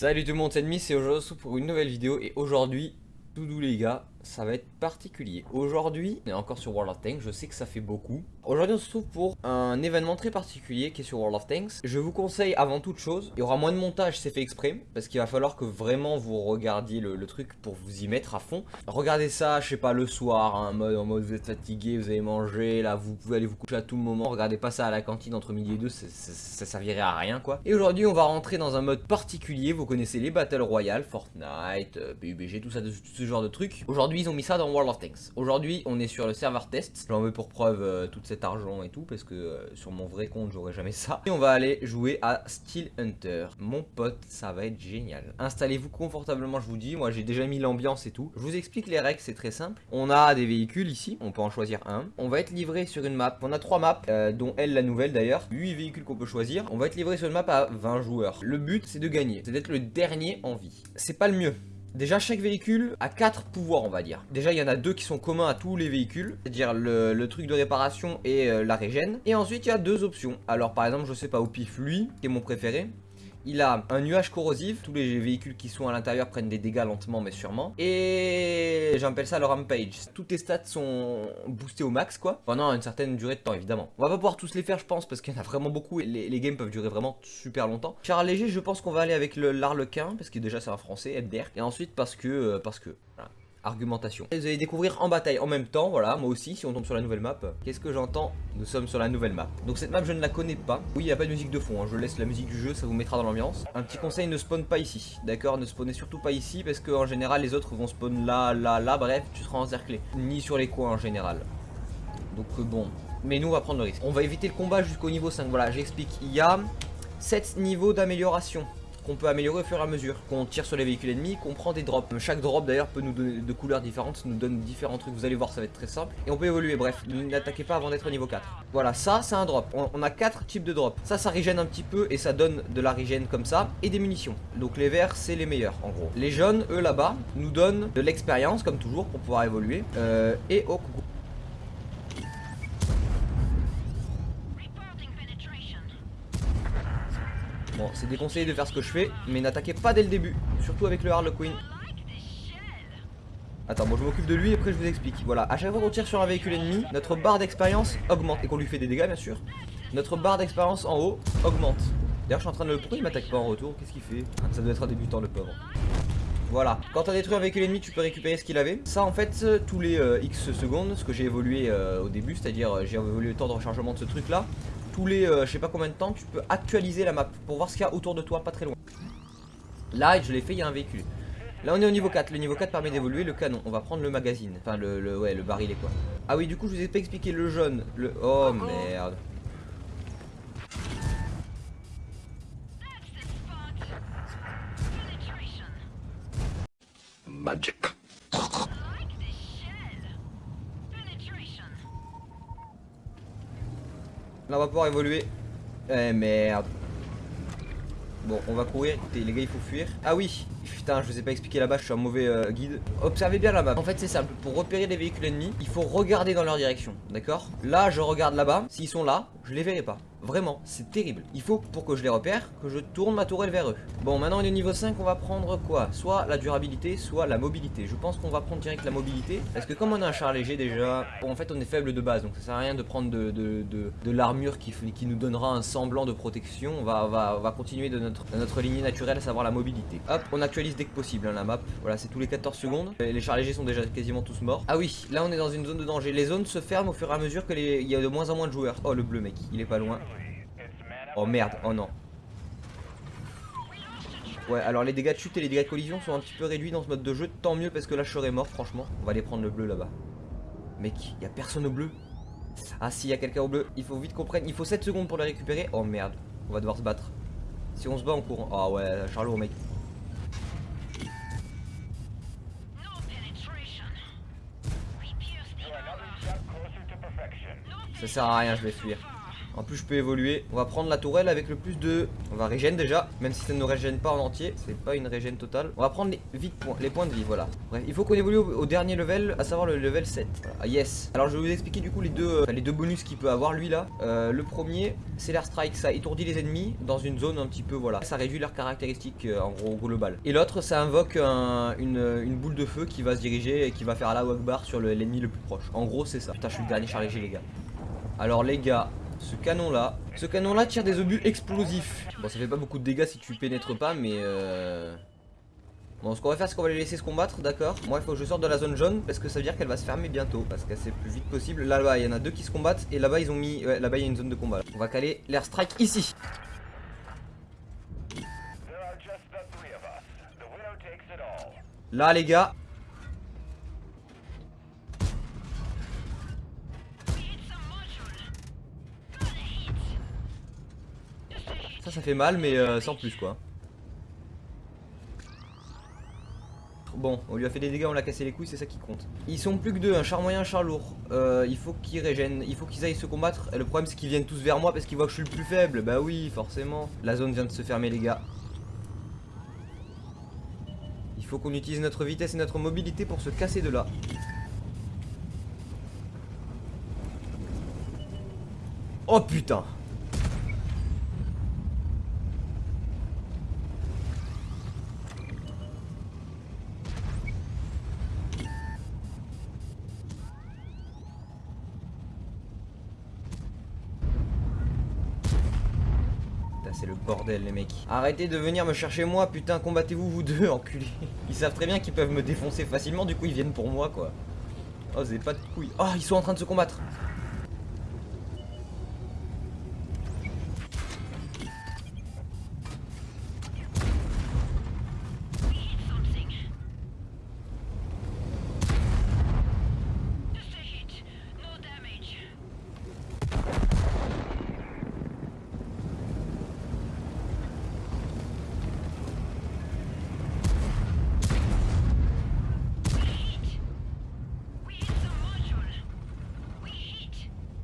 Salut tout le monde, c'est Demi, c'est aujourd'hui pour une nouvelle vidéo. Et aujourd'hui, tout les gars, ça va être particulier. Aujourd'hui, on est encore sur World of Tanks, je sais que ça fait beaucoup. Aujourd'hui, on se trouve pour un événement très particulier qui est sur World of Tanks. Je vous conseille avant toute chose, il y aura moins de montage, c'est fait exprès, parce qu'il va falloir que vraiment vous regardiez le, truc pour vous y mettre à fond. Regardez ça, je sais pas, le soir, hein, en, mode, en mode vous êtes fatigué, vous avez mangé, là vous pouvez aller vous coucher à tout moment. Regardez pas ça à la cantine entre midi et deux, ça, ça, servirait à rien quoi. Et aujourd'hui, on va rentrer dans un mode particulier, vous connaissez les Battle Royale, Fortnite, euh, PUBG, tout ça, ce genre de trucs. Aujourd'hui, ils ont mis ça dans World of Tanks. Aujourd'hui, on est sur le serveur test. J'en veux pour preuve euh, tout cet argent et tout, parce que euh, sur mon vrai compte, j'aurais jamais ça. Et on va aller jouer à Steel Hunter. Mon pote, ça va être génial. Installez-vous confortablement, je vous dis. Moi, j'ai déjà mis l'ambiance et tout. Je vous explique les règles, c'est très simple. On a des véhicules ici, on peut en choisir un. On va être livré sur une map. On a trois maps, euh, dont elle, la nouvelle d'ailleurs. 8 véhicules qu'on peut choisir. On va être livré sur une map à 20 joueurs. Le but, c'est de gagner. C'est d'être le dernier en vie. C'est pas le mieux. Déjà chaque véhicule a 4 pouvoirs on va dire. Déjà il y en a deux qui sont communs à tous les véhicules C'est-à-dire le, truc de réparation et euh, la régène. Et ensuite il y a deux options. Alors par exemple je sais pas au pif lui qui est mon préféré il a un nuage corrosif, tous les véhicules qui sont à l'intérieur prennent des dégâts lentement mais sûrement. Et j'appelle ça le rampage. Toutes tes stats sont boostées au max quoi, pendant une certaine durée de temps évidemment. On va pas pouvoir tous les faire je pense parce qu'il y en a vraiment beaucoup et les, games peuvent durer vraiment super longtemps. Char léger je pense qu'on va aller avec l'arlequin parce que déjà c'est un français, Edder. Et ensuite parce que, euh, parce que, argumentation. vous allez découvrir en bataille en même temps, voilà, moi aussi, si on tombe sur la nouvelle map. Qu'est-ce que j'entends Nous sommes sur la nouvelle map. Donc cette map, je ne la connais pas. Oui, il n'y a pas de musique de fond, hein. je laisse la musique du jeu, ça vous mettra dans l'ambiance. Un petit conseil, ne spawn pas ici, d'accord Ne spawnez surtout pas ici, parce qu'en général, les autres vont spawn là, là, là, bref, tu seras encerclé. Ni sur les coins en général. Donc euh, bon, mais nous, on va prendre le risque. On va éviter le combat jusqu'au niveau 5, voilà, j'explique. Il y a 7 niveaux d'amélioration qu'on peut améliorer au fur et à mesure. Qu'on tire sur les véhicules ennemis, qu'on prend des drops. Chaque drop d'ailleurs peut nous donner de couleurs différentes, nous donne différents trucs, vous allez voir ça va être très simple. Et on peut évoluer, bref, n'attaquez pas avant d'être au niveau 4. Voilà, ça c'est un drop. On, a 4 types de drops. Ça, ça régène un petit peu et ça donne de la régène comme ça et des munitions. Donc les verts c'est les meilleurs en gros. Les jaunes, eux là-bas, nous donnent de l'expérience comme toujours pour pouvoir évoluer. Euh, et oh coucou. Bon, c'est déconseillé de faire ce que je fais, mais n'attaquez pas dès le début, surtout avec le Harlequin. Attends, moi je m'occupe de lui et après je vous explique. Voilà, à chaque fois qu'on tire sur un véhicule ennemi, notre barre d'expérience augmente. Et qu'on lui fait des dégâts bien sûr. Notre barre d'expérience en haut augmente. D'ailleurs je suis en train de le... Pourquoi il m'attaque pas en retour? Qu'est-ce qu'il fait? Ah, Ça doit être un débutant le pauvre. Voilà, quand t'as détruit un véhicule ennemi tu peux récupérer ce qu'il avait Ça en fait tous les euh, X secondes, ce que j'ai évolué euh, au début, c'est-à-dire euh, j'ai évolué le temps de rechargement de ce truc là tous les euh, je sais pas combien de temps, tu peux actualiser la map pour voir ce qu'il y a autour de toi, pas très loin. Là, je l'ai fait, il y a un véhicule. Là, on est au niveau 4. Le niveau 4 permet d'évoluer le canon. On va prendre le magazine. Enfin, le, le, ouais, le barillet, quoi. Ah oui, du coup, je vous ai pas expliqué le jaune. Le... Oh, merde. Là, on va pouvoir évoluer. Eh merde. Bon, on va courir. Écoutez, les gars, il faut fuir. Ah oui, putain, je vous ai pas expliqué là-bas, je suis un mauvais euh, guide. Observez bien map. En fait, c'est simple. Pour repérer les véhicules ennemis, il faut regarder dans leur direction. D'accord? Là, je regarde là-bas. S'ils sont là, je les verrai pas. Vraiment, c'est terrible. Il faut, pour que je les repère, que je tourne ma tourelle vers eux. Bon, maintenant on est au niveau 5, on va prendre quoi? Soit la durabilité, soit la mobilité. Je pense qu'on va prendre direct la mobilité. Parce que comme on a un char léger déjà, bon, en fait on est faible de base, donc ça sert à rien de prendre de, l'armure qui, nous donnera un semblant de protection. On va, continuer de notre, notre lignée naturelle, à savoir la mobilité. Hop, on actualise dès que possible hein, la map. Voilà, c'est tous les 14 secondes. Les chars légers sont déjà quasiment tous morts. Ah oui, là on est dans une zone de danger. Les zones se ferment au fur et à mesure qu'il y a de moins en moins de joueurs. Oh, le bleu mec, il est pas loin. Oh merde, oh non. Ouais, alors les dégâts de chute et les dégâts de collision sont un petit peu réduits dans ce mode de jeu. Tant mieux parce que là je serais mort, franchement. On va aller prendre le bleu là-bas. Mec, y a personne au bleu. Ah si, y a quelqu'un au bleu. Il faut vite qu'on prenne. Il faut 7 secondes pour le récupérer. Oh merde, on va devoir se battre. Si on se bat en courant. Ah ouais, Charlot, mec. Ça sert à rien, je vais fuir. En plus, je peux évoluer. On va prendre la tourelle avec le plus de... On va régène déjà, même si ça ne régène pas en entier. C'est pas une régène totale. On va prendre les, vite points, les points de vie, voilà. Bref, il faut qu'on évolue au, dernier level, à savoir le level 7. Ah, yes. Alors, je vais vous expliquer du coup les deux, euh, les deux bonus qu'il peut avoir, lui, là. Euh, le premier, c'est l'air strike. Ça étourdit les ennemis dans une zone un petit peu, voilà. Ça réduit leurs caractéristiques, euh, en gros, global. Et l'autre, ça invoque une, boule de feu qui va se diriger et qui va faire la bar sur l'ennemi le, plus proche. En gros, c'est ça. Putain, je suis le dernier chargé, les gars. Alors, les gars, ce canon là Ce canon là tire des obus explosifs. Bon ça fait pas beaucoup de dégâts si tu pénètres pas mais euh... Bon ce qu'on va faire c'est qu'on va les laisser se combattre d'accord? Moi il faut que je sorte de la zone jaune parce que ça veut dire qu'elle va se fermer bientôt Parce qu'elle c'est plus vite possible. Là-bas il y en a deux qui se combattent et là-bas ils ont mis ouais, Là-bas il y a une zone de combat On va caler l'air strike ici. Là les gars Ça, fait mal, mais euh, sans plus, quoi. Bon, on lui a fait des dégâts, on l'a cassé les couilles, c'est ça qui compte. Ils sont plus que deux, un char moyen, un char lourd. Euh, il faut qu'ils régènent, il faut qu'ils aillent se combattre. Le problème, c'est qu'ils viennent tous vers moi parce qu'ils voient que je suis le plus faible. Bah oui, forcément. La zone vient de se fermer, les gars. Il faut qu'on utilise notre vitesse et notre mobilité pour se casser de là. Oh putain c'est le bordel les mecs. Arrêtez de venir me chercher moi, putain, combattez-vous vous deux, enculés. Ils savent très bien qu'ils peuvent me défoncer facilement, du coup ils viennent pour moi quoi. Oh, avez pas de couilles. Oh, ils sont en train de se combattre.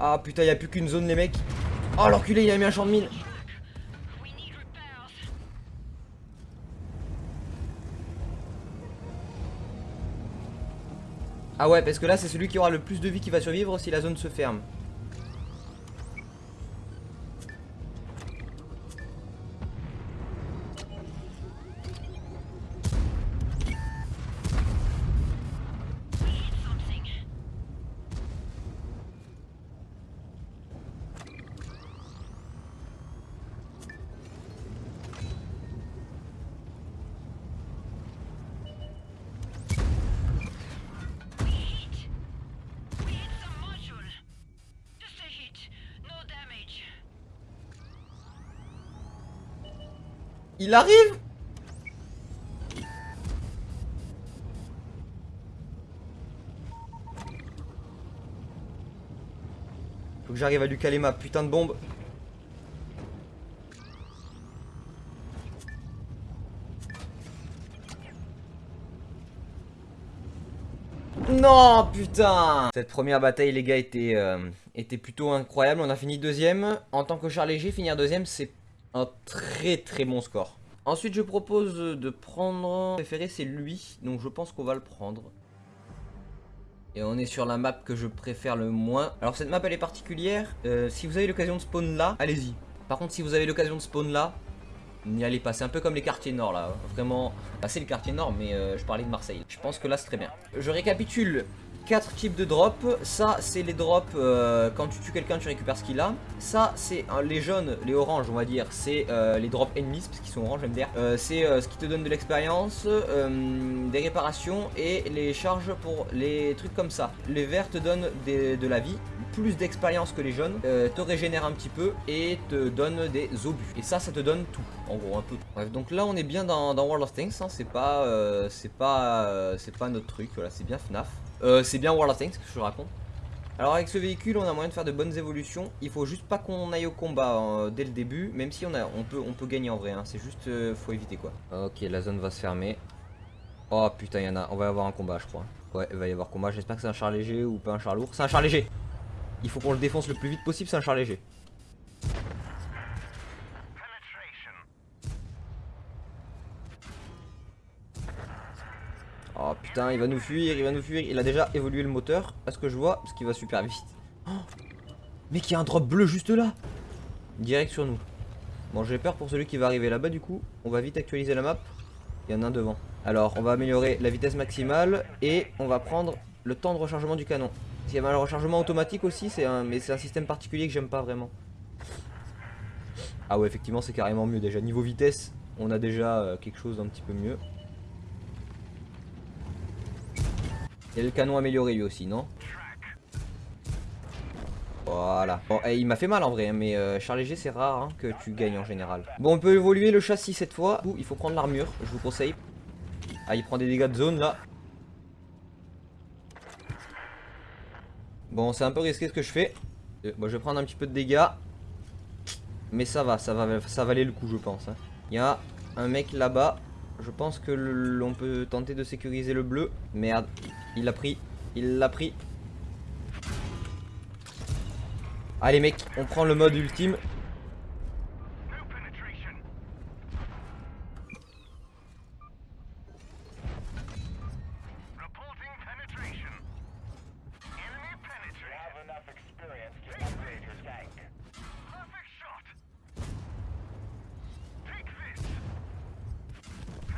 Ah putain, il a plus qu'une zone les mecs. Oh l'enculé, il a mis un champ de mine. Ah ouais, parce que là, c'est celui qui aura le plus de vie qui va survivre si la zone se ferme. Il arrive Faut que j'arrive à lui caler ma putain de bombe. Non, putain Cette première bataille, les gars, était, euh, était plutôt incroyable. On a fini deuxième. En tant que char léger, finir deuxième, c'est très très bon score. Ensuite, je propose de prendre... Préféré, c'est lui, donc je pense qu'on va le prendre. Et on est sur la map que je préfère le moins. Alors cette map elle est particulière. Euh, si vous avez l'occasion de spawn là, allez-y. Par contre si vous avez l'occasion de spawn là, n'y allez pas. C'est un peu comme les quartiers nord là. Vraiment, bah, c'est le quartier nord mais euh, je parlais de Marseille. Je pense que là c'est très bien. Je récapitule. 4 types de drops. Ça, c'est les drops, euh, quand tu tues quelqu'un, tu récupères ce qu'il a. Ça, c'est les jaunes, les oranges, on va dire, c'est euh, les drops ennemis, parce qu'ils sont oranges. Euh, c'est ce qui te donne de l'expérience, des réparations et les charges pour les trucs comme ça. Les verts te donnent de la vie, plus d'expérience que les jaunes, te régénèrent un petit peu et te donnent des obus. Et ça, ça te donne tout, en gros, un peu. Bref, donc là, on est bien dans, World of Tanks, hein. c'est pas, c'est pas, pas notre truc, voilà, c'est bien FNAF. Euh, c'est bien World of Tanks que je raconte. Alors avec ce véhicule on a moyen de faire de bonnes évolutions. Il faut juste pas qu'on aille au combat euh, dès le début Même si on, a, on, peut, on peut gagner en vrai hein. C'est juste euh, faut éviter quoi. Ok la zone va se fermer. Oh putain il y en a On va avoir un combat je crois. Ouais il va y avoir combat. J'espère que c'est un char léger ou pas un char lourd. C'est un char léger. Il faut qu'on le défonce le plus vite possible c'est un char léger Oh putain, il va nous fuir, il va nous fuir. Il a déjà évolué le moteur, à ce que je vois, parce qu'il va super vite. Oh Mec, il y a un drop bleu juste là. Direct sur nous. Bon, j'ai peur pour celui qui va arriver là-bas du coup. On va vite actualiser la map. Il y en a un devant. Alors, on va améliorer la vitesse maximale et on va prendre le temps de rechargement du canon. Il y a le rechargement automatique aussi, c'est un, mais c'est un système particulier que j'aime pas vraiment. Ah ouais, effectivement, c'est carrément mieux déjà. Niveau vitesse, on a déjà euh, quelque chose d'un petit peu mieux. Il a le canon amélioré lui aussi, non? Voilà. Bon, eh, il m'a fait mal en vrai, hein, mais euh, Charles Léger, c'est rare hein, que tu gagnes en général. Bon, on peut évoluer le châssis cette fois. il faut prendre l'armure, je vous conseille. Ah, il prend des dégâts de zone là. Bon, c'est un peu risqué ce que je fais. Euh, bon, je vais prendre un petit peu de dégâts. Mais ça va, ça va, ça valait le coup, je pense. Hein. Il y a un mec là-bas. Je pense que l'on peut tenter de sécuriser le bleu. Merde, il l'a pris. Il l'a pris. Allez mec, on prend le mode ultime.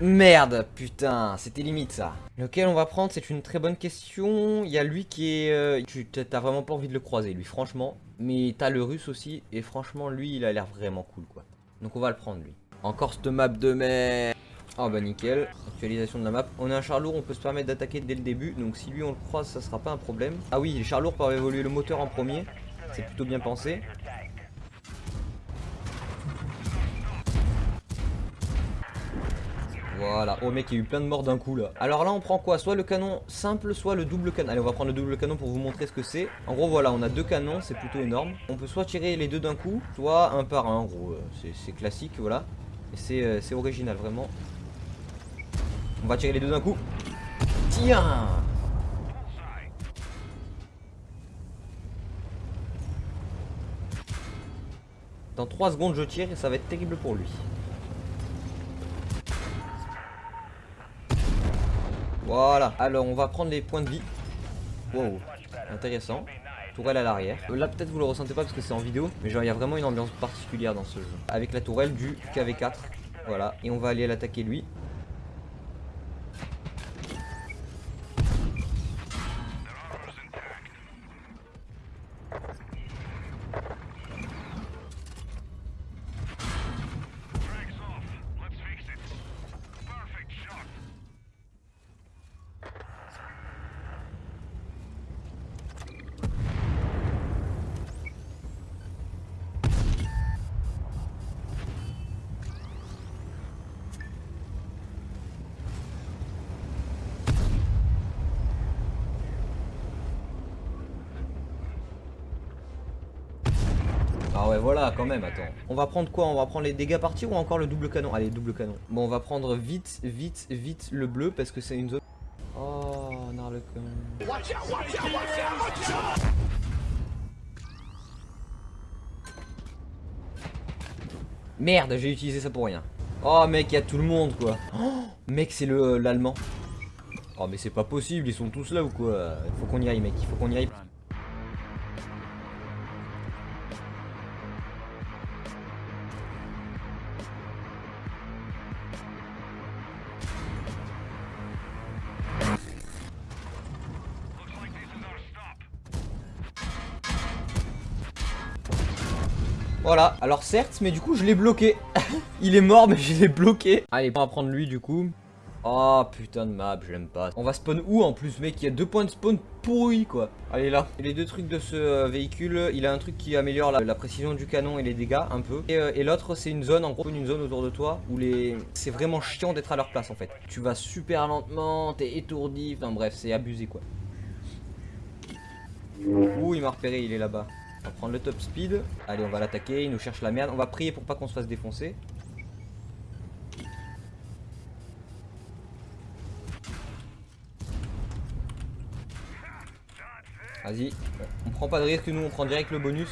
Merde, putain, c'était limite ça. Lequel on va prendre, c'est une très bonne question. Il y a lui qui est... Euh, t'as vraiment pas envie de le croiser, lui, franchement. Mais t'as le russe aussi, et franchement, lui, il a l'air vraiment cool, quoi. Donc on va le prendre, lui. Encore cette map de mer. Oh bah nickel, actualisation de la map. On a un char lourd, on peut se permettre d'attaquer dès le début. Donc si lui on le croise, ça sera pas un problème. Ah oui, les chars lourds peuvent évoluer le moteur en premier. C'est plutôt bien pensé. Voilà. Oh mec, il y a eu plein de morts d'un coup là. Alors là, on prend quoi? Soit le canon simple, soit le double canon. Allez, on va prendre le double canon pour vous montrer ce que c'est. En gros, voilà, on a deux canons, c'est plutôt énorme. On peut soit tirer les deux d'un coup, soit un par un. En gros, euh, c'est classique, voilà. Et euh, c'est original, vraiment. On va tirer les deux d'un coup. Tiens Dans 3 secondes, je tire et ça va être terrible pour lui. Voilà. Alors, on va prendre les points de vie. Wow. Intéressant. Tourelle à l'arrière. Là, peut-être vous le ressentez pas parce que c'est en vidéo. Mais genre, il y a vraiment une ambiance particulière dans ce jeu. Avec la tourelle du KV4. Voilà. Et on va aller l'attaquer lui. Ouais voilà quand même attends. On va prendre quoi? On va prendre les dégâts partir ou encore le double canon? Allez double canon. Bon on va prendre vite vite vite le bleu parce que c'est une zone. Oh Narlecoin Merde j'ai utilisé ça pour rien. Oh mec il y a tout le monde quoi. Oh, Mec c'est le l'allemand. Oh mais c'est pas possible ils sont tous là ou quoi? Faut qu'on y aille mec. Il faut qu'on y aille Voilà, alors certes, mais du coup je l'ai bloqué. Il est mort, mais je l'ai bloqué. Allez, on va prendre lui du coup. Oh putain de map, je l'aime pas. On va spawn où en plus mec? Il y a deux points de spawn pourris quoi. Allez là. Les deux trucs de ce euh, véhicule, il a un truc qui améliore la, précision du canon et les dégâts un peu. Et, euh, et l'autre c'est une zone, en gros une zone autour de toi où les... c'est vraiment chiant d'être à leur place en fait. Tu vas super lentement, t'es étourdi, enfin bref c'est abusé quoi. Ouh il m'a repéré, il est là-bas. On va prendre le top speed. Allez, on va l'attaquer. Il nous cherche la merde. On va prier pour pas qu'on se fasse défoncer. Vas-y. On prend pas de risque, nous, on prend direct le bonus.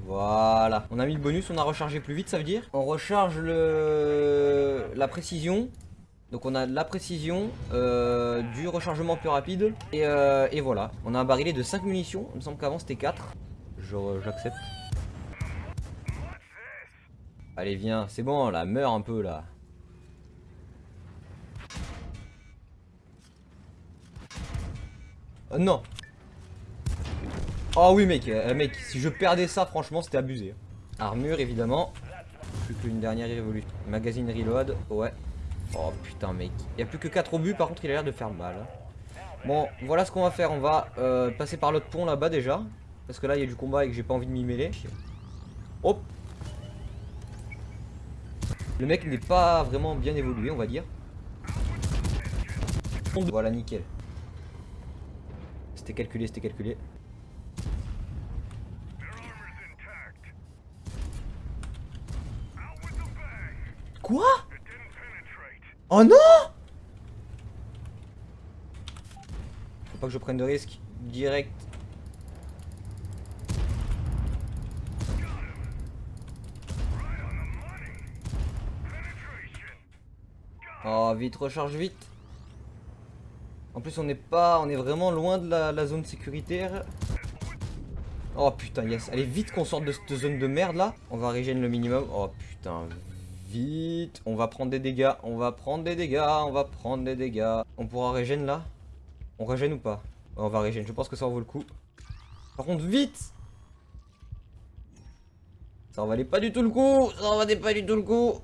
Voilà. On a mis le bonus, on a rechargé plus vite, ça veut dire. On recharge le la précision. Donc on a la précision, euh, du rechargement plus rapide. Et, euh, voilà. On a un barillet de 5 munitions. Il me semble qu'avant c'était 4. J'accepte. Allez, viens. C'est bon, là. Meurs un peu, là. Oh, non. Oh oui, mec. Mec, si je perdais ça, franchement, c'était abusé. Armure, évidemment. Plus qu'une dernière révolution. Magazine reload. Ouais. Oh putain, mec. Il n'y a plus que 4 obus. Par contre, il a l'air de faire mal. Bon, voilà ce qu'on va faire. On va euh, passer par l'autre pont là-bas déjà. Parce que là, il y a du combat et que j'ai pas envie de m'y mêler. Hop Le mec n'est pas vraiment bien évolué, on va dire. Voilà, nickel. C'était calculé, c'était calculé. Quoi? Oh non Faut pas que je prenne de risques. Direct. Oh, vite, recharge vite. En plus, on n'est pas... On est vraiment loin de la, zone sécuritaire. Oh putain, yes. Allez, vite qu'on sorte de cette zone de merde là. On va régénérer le minimum. Oh putain, vite. On va prendre des dégâts. On va prendre des dégâts. On va prendre des dégâts. On pourra régénérer là? On régène ou pas? On va régénérer. Je pense que ça en vaut le coup. Par contre, vite Ça en valait pas du tout le coup Ça en valait pas du tout le coup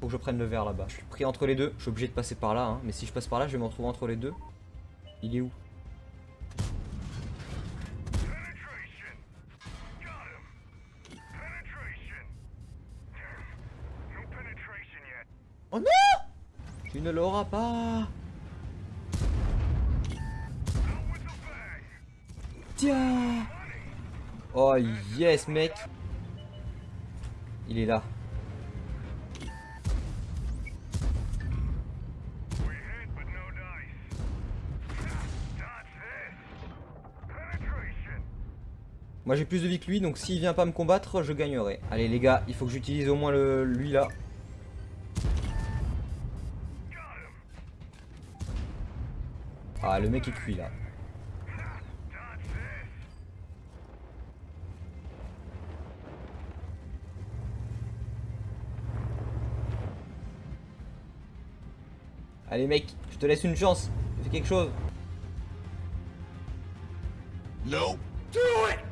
faut que je prenne le verre là-bas. Je suis pris entre les deux. Je suis obligé de passer par là. Hein. Mais si je passe par là, je vais me retrouver entre les deux. Il est où? Oh non Tu ne l'auras pas Tiens Oh yes mec Il est là Moi j'ai plus de vie que lui, donc s'il vient pas me combattre, je gagnerai. Allez les gars, il faut que j'utilise au moins le, lui là. Ah, le mec est cuit là. Allez mec, je te laisse une chance. Fais quelque chose. No. Do it!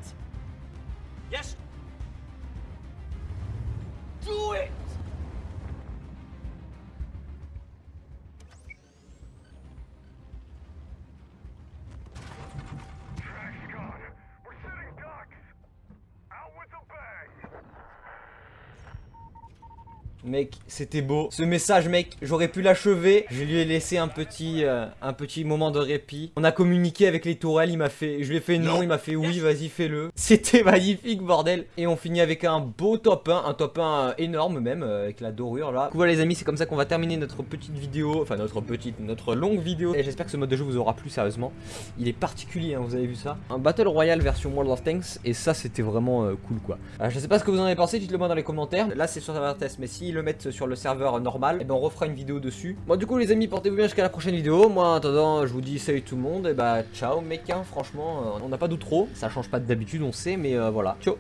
Mec, c'était beau. Ce message, mec, j'aurais pu l'achever. Je lui ai laissé un petit, euh, un petit moment de répit. On a communiqué avec les tourelles. Il m'a fait, je lui ai fait non, il m'a fait oui, vas-y, fais-le. C'était magnifique, bordel. Et on finit avec un beau top 1, un top 1 euh, énorme même, euh, avec la dorure là. Voilà les amis, c'est comme ça qu'on va terminer notre petite vidéo, enfin notre petite, notre longue vidéo. Et j'espère que ce mode de jeu vous aura plu sérieusement. Il est particulier, hein, vous avez vu ça. Un Battle Royale version World of Tanks, et ça c'était vraiment cool quoi. je sais pas ce que vous en avez pensé, dites-le moi dans les commentaires. Là c'est sur serveur test, mais si le mettre sur le serveur normal, et eh ben on refera une vidéo dessus. Bon du coup les amis, portez-vous bien jusqu'à la prochaine vidéo. Moi en attendant, je vous dis salut tout le monde, et bah ciao mec, hein, franchement, euh, on n'a pas d'outro, ça change pas d'habitude, on mais euh, voilà. Ciao